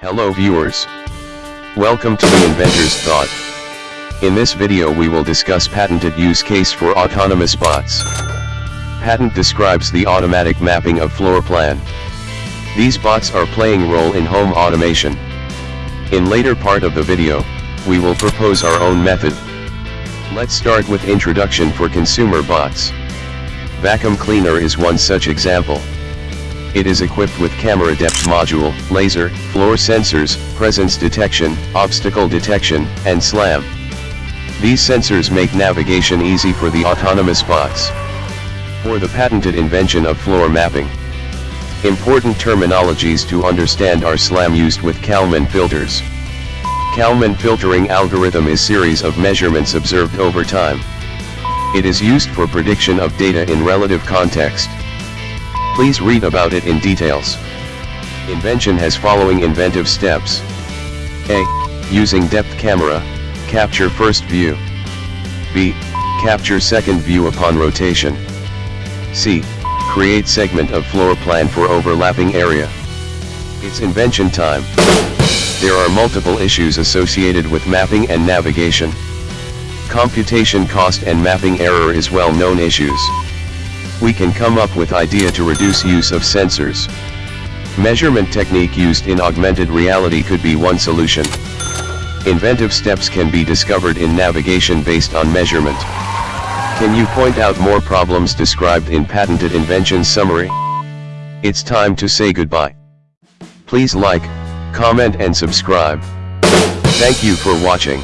Hello viewers. Welcome to the Inventor's Thought. In this video we will discuss patented use case for autonomous bots. Patent describes the automatic mapping of floor plan. These bots are playing role in home automation. In later part of the video, we will propose our own method. Let's start with introduction for consumer bots. Vacuum cleaner is one such example. It is equipped with camera depth module, laser, floor sensors, presence detection, obstacle detection, and SLAM. These sensors make navigation easy for the autonomous bots. For the patented invention of floor mapping. Important terminologies to understand are SLAM used with Kalman filters. Kalman filtering algorithm is series of measurements observed over time. It is used for prediction of data in relative context. Please read about it in details. Invention has following inventive steps. A. Using depth camera, capture first view. B. Capture second view upon rotation. C. Create segment of floor plan for overlapping area. Its invention time. There are multiple issues associated with mapping and navigation. Computation cost and mapping error is well known issues. We can come up with idea to reduce use of sensors. Measurement technique used in augmented reality could be one solution. Inventive steps can be discovered in navigation based on measurement. Can you point out more problems described in patented invention summary? It's time to say goodbye. Please like, comment and subscribe. Thank you for watching.